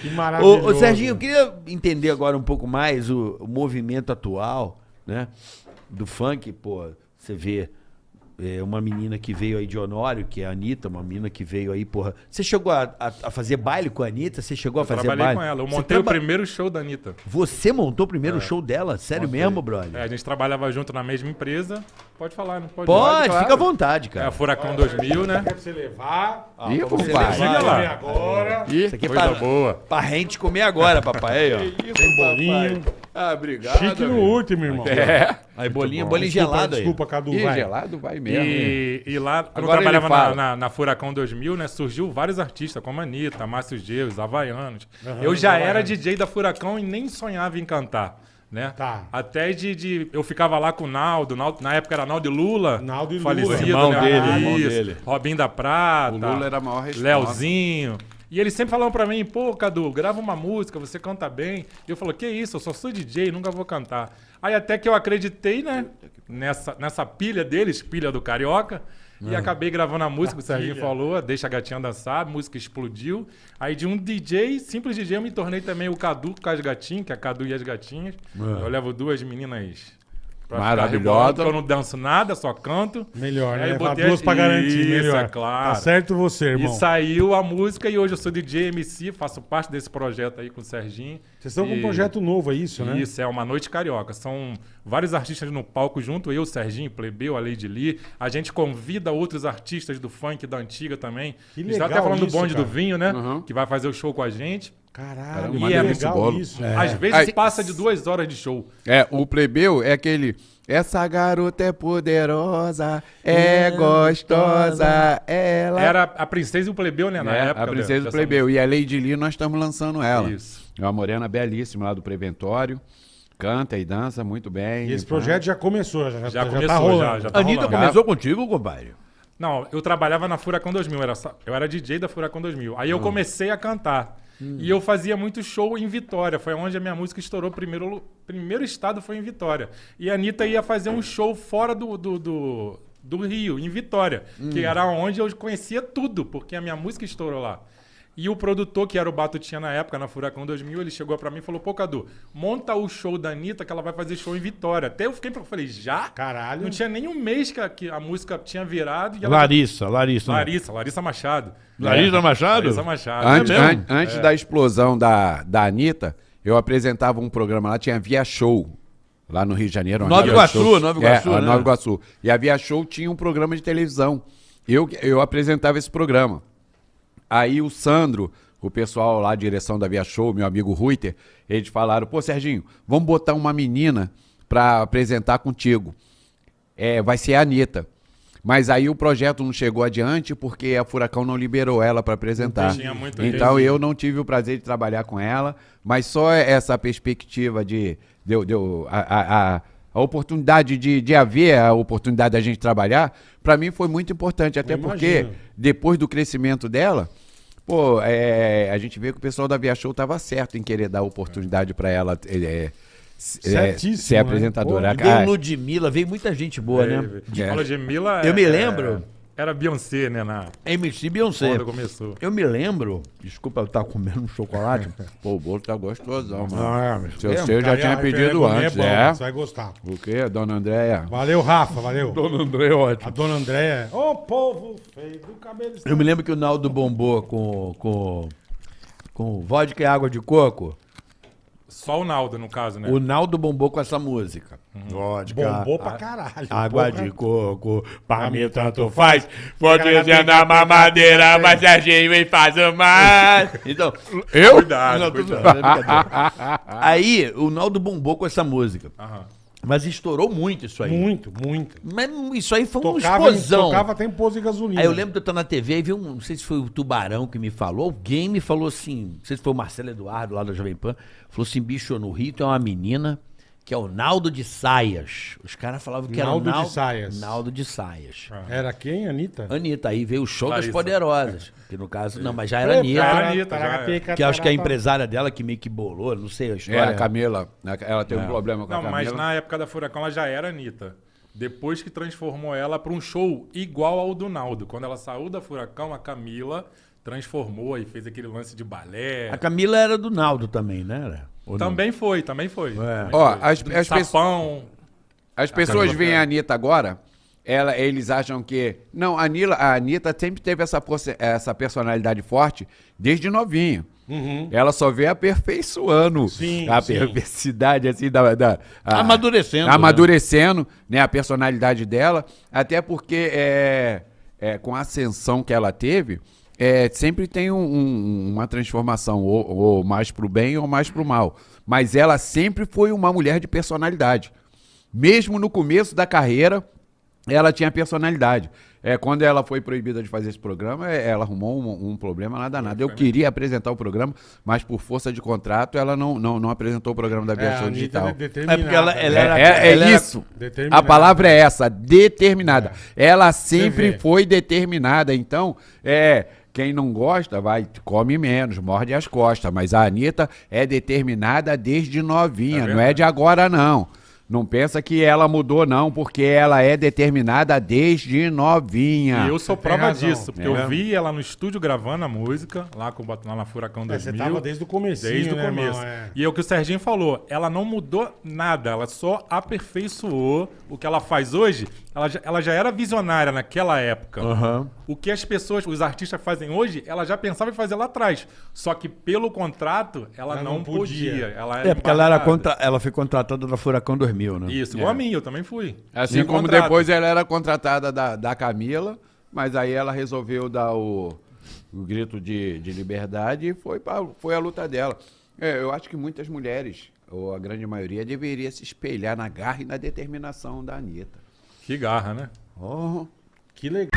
Que maravilhoso. ô, Serginho, eu queria entender agora um pouco mais o, o movimento atual, né? Do funk, pô, você vê é, uma menina que veio aí de Honório, que é a Anitta, uma menina que veio aí, porra. Você chegou a, a- a fazer baile com a Anitta? Você chegou a fazer Trabalhei baile? com ela. Eu Você montei o traba- primeiro show da Anitta. Você montou o primeiro show dela? Sério Montei. mesmo, brother? É, a gente trabalhava junto na mesma empresa. Pode falar, não pode? Pode, claro. fica à vontade, É cara. a Furacão 2000, né? Pra você levar. Ih, você compadre. levar. lá. Agora. Isso aqui é Coisa pra, boa. pra gente comer agora, papai. Aí, ó. Tem bolinho. Ah, obrigado. Chique no amigo. último, irmão. É. Aí, bolinho, Bom, bolinho desculpa, gelado aí. Desculpa, Cadu, Ih, vai. gelado vai mesmo. E, e lá, quando Agora eu trabalhava na, na, na Furacão 2000, né, surgiu vários artistas, como a Anitta, Márcio Geus, Havaianos. eu já Havaianos. era DJ da Furacão e nem sonhava em cantar. Né? Tá. Até de, de- Eu ficava lá com o Naldo, Naldo- na época era Naldo e Lula. Naldo e Lula. falecido, Irmão né? dele, Isso, irmão dele. Robin da Prata. O Lula era a maior resposta. Leozinho. E eles sempre falavam pra mim, pô, Cadu, grava uma música, você canta bem. E eu falo, que isso, eu só sou DJ, nunca vou cantar. Aí até que eu acreditei, né, nessa, nessa pilha deles, pilha do Carioca, e acabei gravando a música, o Serginho falou, deixa a gatinha dançar, a música explodiu. Aí de um DJ, simples DJ, eu me tornei também o Cadu com as gatinhas, que é Cadu e as gatinhas. Eu levo duas meninas pra Maravilhosa. porque eu não danço nada, só canto. Melhor, Aí né? botei Duas as- pra garantir, Isso, melhor. é claro. Tá certo você, irmão. E saiu a música e hoje eu sou DJ MC, faço parte desse projeto aí com o Serginho. Vocês estão com um E- projeto novo, é isso, né? Isso, é uma noite carioca. São vários artistas no palco junto, eu, Serginho, Plebeu, a Lady Lee. A gente convida outros artistas do funk da antiga também. Que a gente tá legal até falando isso, do bonde cara. do vinho, né? Uhum. Que vai fazer o show com a gente. Caralho, Caramba, que maneiro esse legal bolo. isso. Às vezes Aí- passa de duas horas de show. É, o plebeu é aquele. Essa garota é poderosa, é gostosa, ela. Era a princesa e o plebeu, né? Na É, época a princesa do dessa plebeu. E a Lady Lee, nós estamos lançando ela. Isso. É uma morena belíssima lá do Preventório. Canta e dança muito bem. E esse projeto já começou, já, Já, já começou, tá já, rolando. já tá Anitta rolando. começou contigo, compadre? Não, eu trabalhava na Furacão 2000, era só- eu era DJ da Furacão 2000. Aí eu comecei a cantar. E eu fazia muito show em Vitória, foi onde a minha música estourou. Primeiro, primeiro estado foi em Vitória. E a Anitta ia fazer um show fora do, do, do, do Rio, em Vitória, que era onde eu conhecia tudo, porque a minha música estourou lá. E o produtor, que era o Batutinha na época, na Furacão 2000, ele chegou pra mim e falou: Pô, Cadu, monta o show da Anitta que ela vai fazer show em Vitória. Até eu fiquei, eu falei: Já? Caralho. Não tinha nem um mês que a, que a música tinha virado e ela Larissa, Larissa. né? Larissa, Larissa Machado. Larissa Machado? Larissa Machado. Antes, É an- antes da explosão da, da Anitta, eu apresentava um programa lá, tinha Via Show. Lá no Rio de Janeiro. Nova Iguaçu. Nova Iguaçu, É, né? Nova Iguaçu. E a Via Show tinha um programa de televisão. Eu, eu apresentava esse programa. Aí o Sandro, o pessoal lá, direção da Via Show, meu amigo Ruiter, eles falaram, pô, Serginho, vamos botar uma menina pra apresentar contigo. É, vai ser a Anitta. Mas aí o projeto não chegou adiante porque a Furacão não liberou ela para apresentar. Tinha muito Então eu não tive o prazer de trabalhar com ela, mas só essa perspectiva de, de, de- a, a, a- a oportunidade de, de haver a oportunidade da gente trabalhar, para mim foi muito importante, até porque depois do crescimento dela, pô, é, a gente vê que o pessoal da Via Show estava certo em querer dar oportunidade para ela é, é, Certíssimo, ser né? apresentadora. Pô, Veio Ludmilla, veio muita gente boa, né? De É. Paula Gemila. Eu me é- lembro. Era Beyoncé, né? Na, MC Beyoncé. quando começou. Eu me lembro, desculpa eu estar comendo um chocolate. Pô, o bolo tá gostosão, mano. Ah, mas Seu, seu já Cara, tinha a pedido Gourmet antes, bom, é? Você vai gostar. O quê, dona Andréia? Valeu, Rafa, valeu. Dona André, ótimo. A dona Andréia. Ô, povo feio do cabelo. Eu me lembro que o Naldo bombou com, com, com vodka e água de coco. Só o Naldo, no caso, né? O Naldo bombou com essa música. Vodka. Bombou pra a- caralho. Água porra. de coco, pra mim tanto faz. Pode ser na mamadeira, mas Serginho vem faz o mais. Então, Eu? Cuidado, Não, cuidado. é. Aí, o Naldo bombou com essa música. Aham. Mas estourou muito isso aí. Muito, muito. Mas isso aí foi uma Tocava, explosão. tocava até em posto de gasolina. Aí eu lembro de eu estar na TV e vi um, não sei se foi o Tubarão que me falou, alguém me falou assim, não sei se foi o Marcelo Eduardo lá da Jovem Pan, falou assim, bicho, no Rio tem uma menina que é o Naldo de Saias. Os caras falavam que Naldo era o de Saias. Naldo de Saias. Era quem, Anitta? Anitta, aí veio o show das Larissa. poderosas, que no caso, não, mas já era Anitta, era Anitta, já que eu acho que é a empresária dela que meio que bolou, não sei a É, história. a Camila. Ela tem um problema com a Não, Camila. mas na época da Furacão ela já era Anitta. Depois que transformou ela para um show igual ao do Naldo. Quando ela saiu da Furacão, a Camila transformou e fez aquele lance de balé. A Camila era do Naldo também, né? Era? Ou não? Também foi, também foi. É. Também Ó, foi. as- as pessoas- Sapão. As pessoas veem a. Anitta agora, ela, eles acham que. Não, a, Nila, a Anitta sempre teve essa, essa personalidade forte desde novinho. Ela só vem aperfeiçoando Sim, a sim. perversidade, assim, da. da a- Amadurecendo, né? Amadurecendo, né? A personalidade dela. Até porque é, é, com a ascensão que ela teve. É, sempre tem um- um- uma transformação, ou, ou mais pro bem ou mais pro mal. Mas ela sempre foi uma mulher de personalidade. Mesmo no começo da carreira, ela tinha personalidade. É, quando ela foi proibida de fazer esse programa, é, ela arrumou um, um problema nada nada. Eu queria apresentar o programa, mas por força de contrato, ela não, não, não apresentou o programa da É, a Viação Anitta Digital. é. É porque ela- ela É, era- é- é ela isso. determinada. A palavra é essa, determinada. Ela sempre foi determinada. Então, é. Quem não gosta, vai, come menos, morde as costas. Mas a Anitta é determinada desde novinha, É não é de agora, não. Não pensa que ela mudou, não, porque ela é determinada desde novinha. E eu sou prova razão. disso, porque É. eu vi ela no estúdio gravando a música, lá, com, lá na Furacão É, você 2000. tava desde o comecinho, Desde o né, começo. irmão? É. E é o que o Serginho falou, ela não mudou nada, ela só aperfeiçoou o que ela faz hoje. Ela já, ela já era visionária naquela época. Aham. O que as pessoas, os artistas fazem hoje, ela já pensava em fazer lá atrás. Só que pelo contrato, ela, Ela não, não podia. podia. Ela É, porque ela, era contra, ela foi contratada da Furacão 2000, né? Isso, igual a mim, eu também fui. Assim como contrato. depois ela era contratada da, da Camila, mas aí ela resolveu dar o, o grito de, de liberdade e foi, pra, foi a luta dela. É, eu acho que muitas mulheres, ou a grande maioria, deveria se espelhar na garra e na determinação da Anitta. Que garra, né? Oh, Que legal.